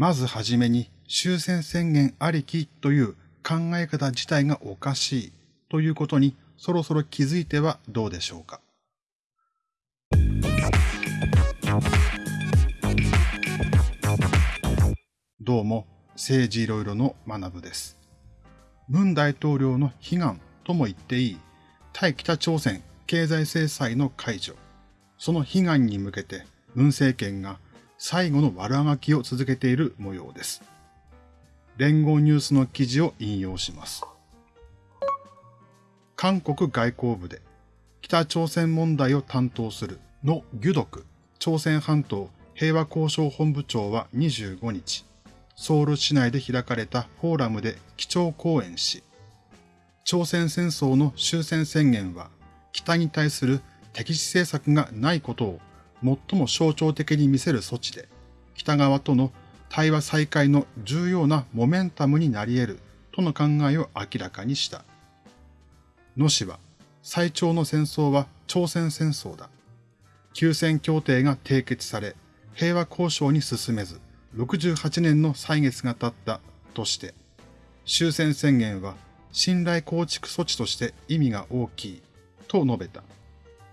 まずはじめに終戦宣言ありきという考え方自体がおかしいということにそろそろ気づいてはどうでしょうか？どうも、政治いろいろの学部です。文大統領の悲願とも言っていい対北朝鮮経済制裁の解除、その悲願に向けて文政権が最後の悪あがきを続けている模様です。連合ニュースの記事を引用します。韓国外交部で北朝鮮問題を担当するのギュドク朝鮮半島平和交渉本部長は25日、ソウル市内で開かれたフォーラムで基調講演し、朝鮮戦争の終戦宣言は北に対する敵視政策がないことを最も象徴的に見せる措置で、北側との対話再開の重要なモメンタムになり得るとの考えを明らかにした。野氏は、最長の戦争は朝鮮戦争だ。休戦協定が締結され、平和交渉に進めず、68年の歳月が経ったとして、終戦宣言は信頼構築措置として意味が大きいと述べた。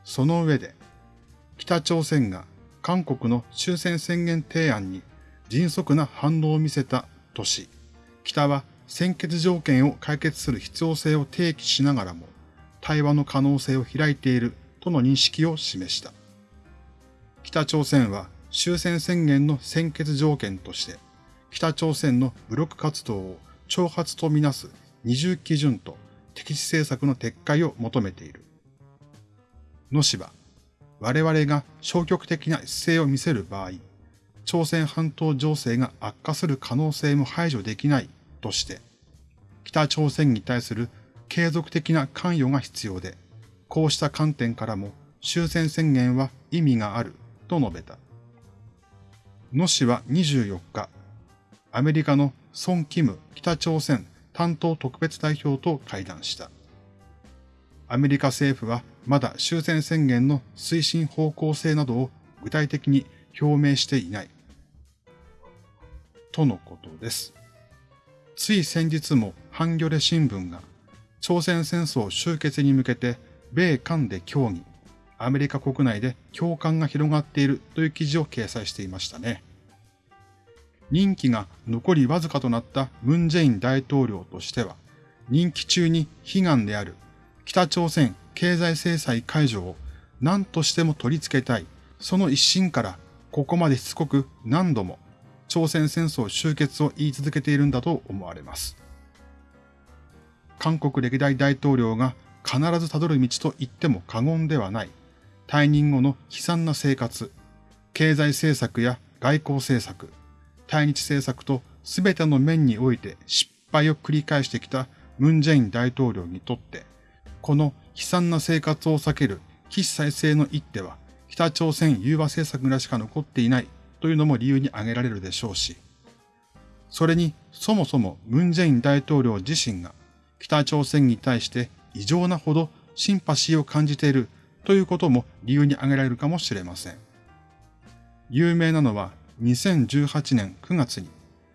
その上で、北朝鮮が韓国の終戦宣言提案に迅速な反応を見せたとし、北は先決条件を解決する必要性を提起しながらも、対話の可能性を開いているとの認識を示した。北朝鮮は終戦宣言の先決条件として、北朝鮮の武力活動を挑発とみなす二重基準と敵視政策の撤回を求めている。野氏は、我々が消極的な姿勢を見せる場合、朝鮮半島情勢が悪化する可能性も排除できないとして、北朝鮮に対する継続的な関与が必要で、こうした観点からも終戦宣言は意味があると述べた。野氏は24日、アメリカのソン・キム北朝鮮担当特別代表と会談した。アメリカ政府はまだ終戦宣言の推進方向性などを具体的に表明していない。とのことです。つい先日もハンギョレ新聞が朝鮮戦争終結に向けて米韓で協議、アメリカ国内で共感が広がっているという記事を掲載していましたね。任期が残りわずかとなったムン・ジェイン大統領としては、任期中に悲願である北朝鮮経済制裁解除を何としても取り付けたい、その一心からここまでしつこく何度も朝鮮戦争終結を言い続けているんだと思われます。韓国歴代大統領が必ずたどる道と言っても過言ではない退任後の悲惨な生活、経済政策や外交政策、対日政策と全ての面において失敗を繰り返してきたムン・ジェイン大統領にとって、この悲惨な生活を避ける起死再生の一手は、北朝鮮融和政策ぐらいしか残っていないというのも理由に挙げられるでしょうし、それにそもそもムン・ジェイン大統領自身が北朝鮮に対して異常なほどシンパシーを感じているということも理由に挙げられるかもしれません。有名なのは2018年9月に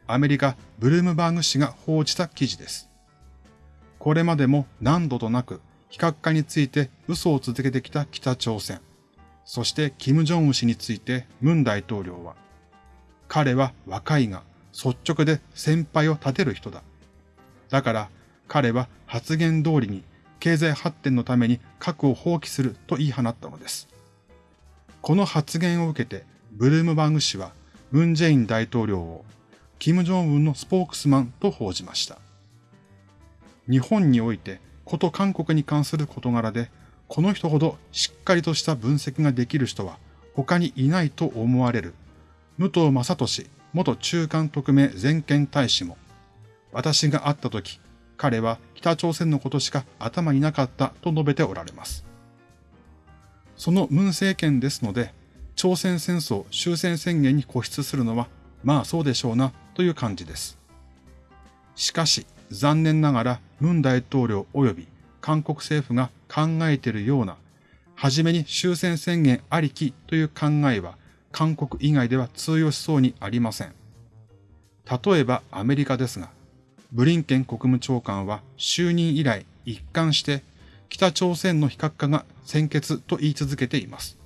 アメリカブルームバーグ紙が報じた記事です。これまでも何度となく非核化について嘘を続けてきた北朝鮮。そして金正恩氏についてムン大統領は、彼は若いが率直で先輩を立てる人だ。だから彼は発言通りに経済発展のために核を放棄すると言い放ったのです。この発言を受けてブルームバーグ氏はムン・ジェイン大統領を金正恩のスポークスマンと報じました。日本においてこと韓国に関する事柄で、この人ほどしっかりとした分析ができる人は他にいないと思われる武藤正俊元中間特命全権大使も、私が会った時、彼は北朝鮮のことしか頭になかったと述べておられます。その文政権ですので、朝鮮戦争終戦宣言に固執するのは、まあそうでしょうなという感じです。しかし、残念ながらムン大統領及び韓国政府が考えているような、はじめに終戦宣言ありきという考えは韓国以外では通用しそうにありません。例えばアメリカですが、ブリンケン国務長官は就任以来一貫して北朝鮮の非核化が先決と言い続けています。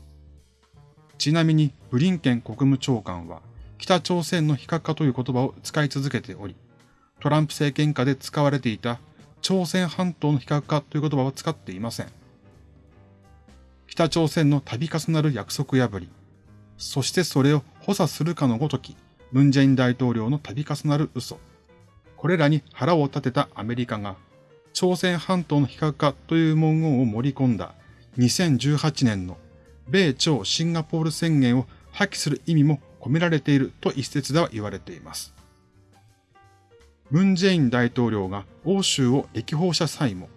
ちなみにブリンケン国務長官は北朝鮮の非核化という言葉を使い続けており、トランプ政権下で使われていた朝鮮半島の非核化という言葉は使っていません。北朝鮮の度重なる約束破り、そしてそれを補佐するかのごとき、ムンジェイン大統領の度重なる嘘。これらに腹を立てたアメリカが、朝鮮半島の非核化という文言を盛り込んだ2018年の米朝シンガポール宣言を破棄する意味も込められていると一説では言われています。ムンジェイン大統領が欧州を歴訪した際も、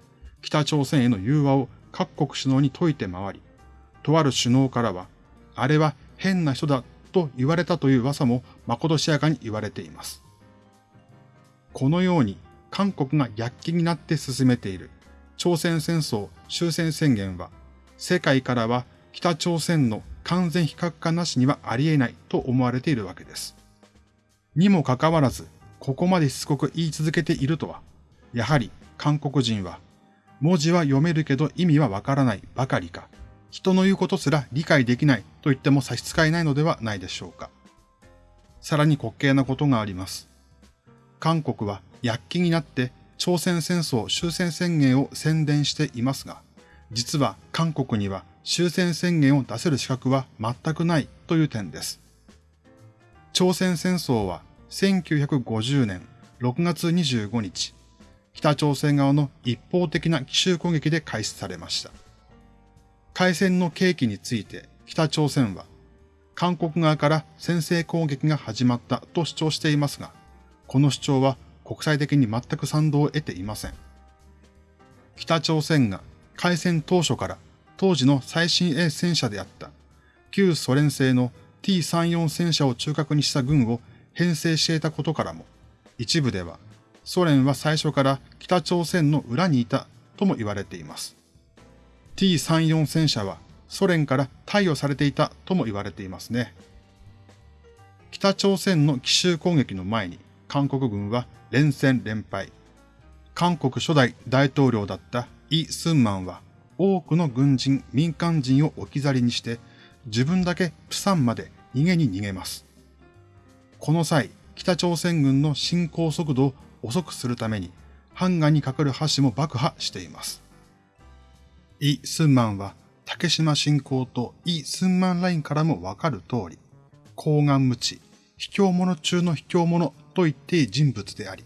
北朝鮮への融和を各国首脳に説いて回り、とある首脳からは、あれは変な人だと言われたという噂もまことしやかに言われています。このように韓国が躍起になって進めている朝鮮戦争終戦宣言は、世界からは北朝鮮の完全非核化なしにはありえないと思われているわけです。にもかかわらず、ここまでしつこく言い続けているとは、やはり韓国人は、文字は読めるけど意味はわからないばかりか、人の言うことすら理解できないと言っても差し支えないのではないでしょうか。さらに滑稽なことがあります。韓国は躍起になって朝鮮戦争終戦宣言を宣伝していますが、実は韓国には終戦宣言を出せる資格は全くないという点です。朝鮮戦争は1950年6月25日、北朝鮮側の一方的な奇襲攻撃で開始されました。開戦の契機について北朝鮮は、韓国側から先制攻撃が始まったと主張していますが、この主張は国際的に全く賛同を得ていません。北朝鮮が開戦当初から当時の最新鋭戦車であった旧ソ連製の T34 戦車を中核にした軍を編成していたことからも、一部ではソ連は最初から北朝鮮の裏にいたとも言われています。T34 戦車はソ連から貸与されていたとも言われていますね。北朝鮮の奇襲攻撃の前に韓国軍は連戦連敗。韓国初代大統領だったイ・スンマンは多くの軍人、民間人を置き去りにして、自分だけプサンまで逃げに逃げます。この際、北朝鮮軍の進行速度を遅くするために、ハンガにかかる橋も爆破しています。イ・スンマンは、竹島侵攻とイ・スンマンラインからもわかる通り、高顔無知、卑怯者中の卑怯者と言っていい人物であり、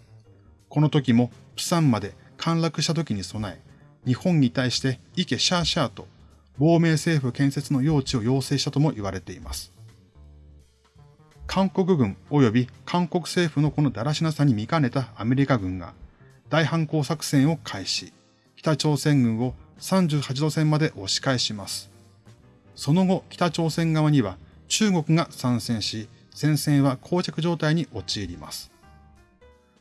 この時もプサンまで陥落した時に備え、日本に対してイケシャーシャーと亡命政府建設の用地を要請したとも言われています。韓国軍及び韓国政府のこのだらしなさに見かねたアメリカ軍が大反攻作戦を開始、北朝鮮軍を38度線まで押し返します。その後、北朝鮮側には中国が参戦し、戦線は膠着状態に陥ります。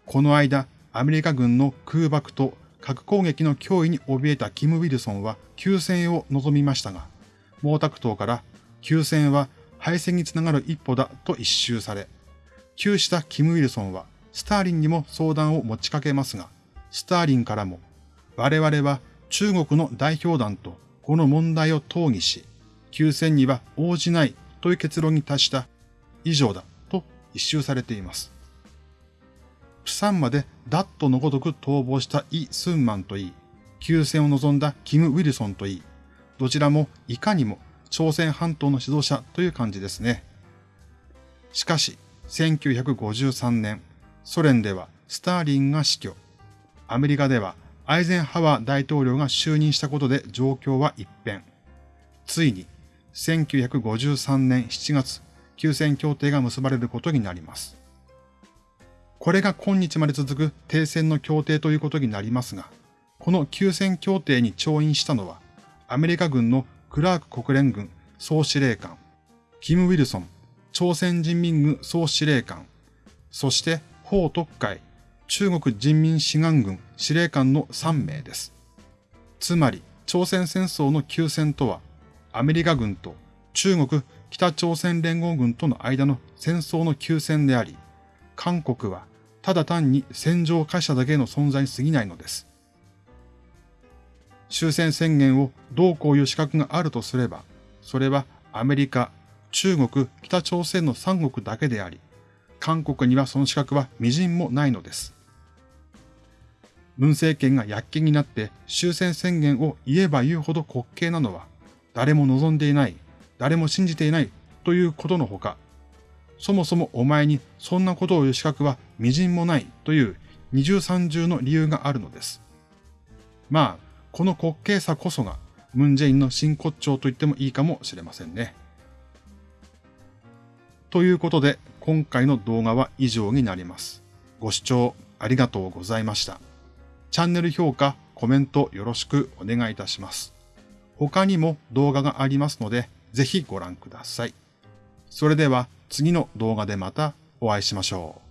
この間、アメリカ軍の空爆と核攻撃の脅威に怯えたキム・ウィルソンは休戦を望みましたが、毛沢東から休戦は敗戦につながる一歩だと一周され、休したキム・ウィルソンはスターリンにも相談を持ちかけますが、スターリンからも我々は中国の代表団とこの問題を討議し、休戦には応じないという結論に達した以上だと一周されています。プサンまでダットのごとく逃亡したイ・スンマンといい、休戦を望んだキム・ウィルソンといい、どちらもいかにも朝鮮半島の指導者という感じですね。しかし、1953年、ソ連ではスターリンが死去。アメリカではアイゼンハワー大統領が就任したことで状況は一変。ついに、1953年7月、休戦協定が結ばれることになります。これが今日まで続く停戦の協定ということになりますが、この休戦協定に調印したのは、アメリカ軍のクラーク国連軍総司令官、キム・ウィルソン朝鮮人民軍総司令官、そして法特会中国人民志願軍司令官の3名です。つまり、朝鮮戦争の休戦とは、アメリカ軍と中国北朝鮮連合軍との間の戦争の休戦であり、韓国はただ単に戦場を化しただけの存在に過ぎないのです。終戦宣言をどうこういう資格があるとすれば、それはアメリカ、中国、北朝鮮の三国だけであり、韓国にはその資格は微塵もないのです。文政権が躍起になって終戦宣言を言えば言うほど滑稽なのは、誰も望んでいない、誰も信じていないということのほか、そもそもお前にそんなことを言う資格は微塵もないという二重三重の理由があるのです。まあ、この滑稽さこそが、ムンジェインの真骨頂と言ってもいいかもしれませんね。ということで、今回の動画は以上になります。ご視聴ありがとうございました。チャンネル評価、コメントよろしくお願いいたします。他にも動画がありますので、ぜひご覧ください。それでは次の動画でまたお会いしましょう。